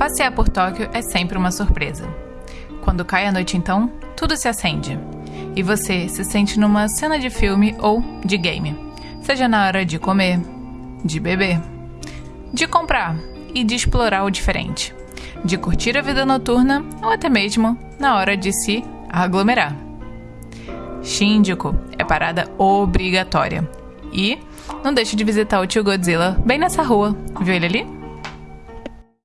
Passear por Tóquio é sempre uma surpresa. Quando cai a noite, então, tudo se acende. E você se sente numa cena de filme ou de game. Seja na hora de comer, de beber, de comprar e de explorar o diferente. De curtir a vida noturna ou até mesmo na hora de se aglomerar. Shinjuku é parada obrigatória. E não deixe de visitar o tio Godzilla bem nessa rua. Viu ele ali?